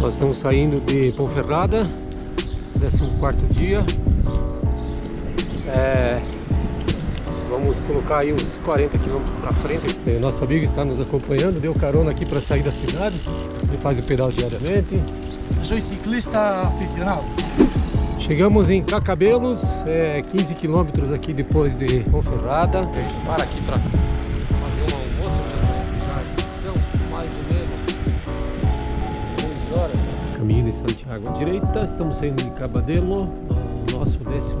Nós estamos saindo de Ponferrada, 14 dia. É, vamos colocar aí uns 40 quilômetros para frente. É, nosso amigo está nos acompanhando, deu carona aqui para sair da cidade. Ele faz o pedal diariamente. Sou ciclista aficionado. Chegamos em Cacabelos, é, 15 quilômetros aqui depois de Ponferrada. Para aqui para Caminho de Santiago à direita, estamos saindo de Cabadelo, no nosso 14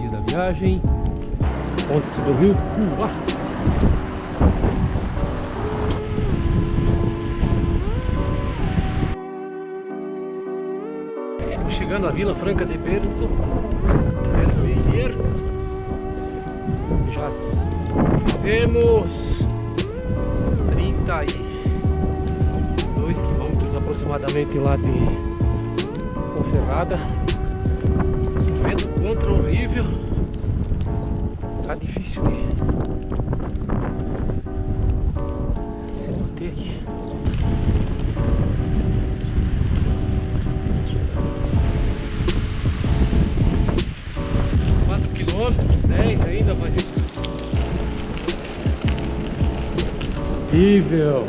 dia da viagem. Ponte do Rio Cuba. Estamos chegando à Vila Franca de Berço. Já fizemos 32 aproximadamente lá de Conferrada. Vento contra horrível. Tá difícil de se manter aqui. Quatro quilômetros, dez ainda, mas horrível.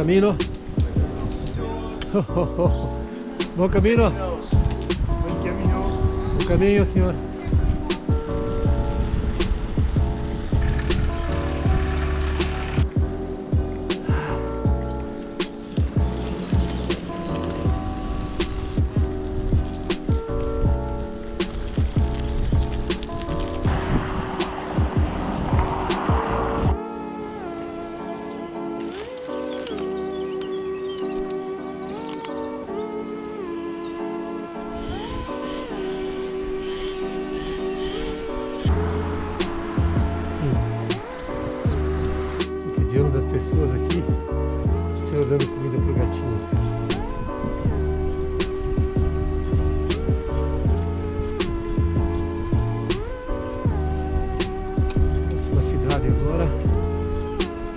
Bom caminho. Bom caminho. Buen camino. Bom caminho, senhor. Cotidiano das pessoas aqui, o senhor dando comida pro gatinho. Próxima cidade agora,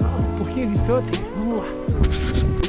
ah, um pouquinho distante, vamos lá.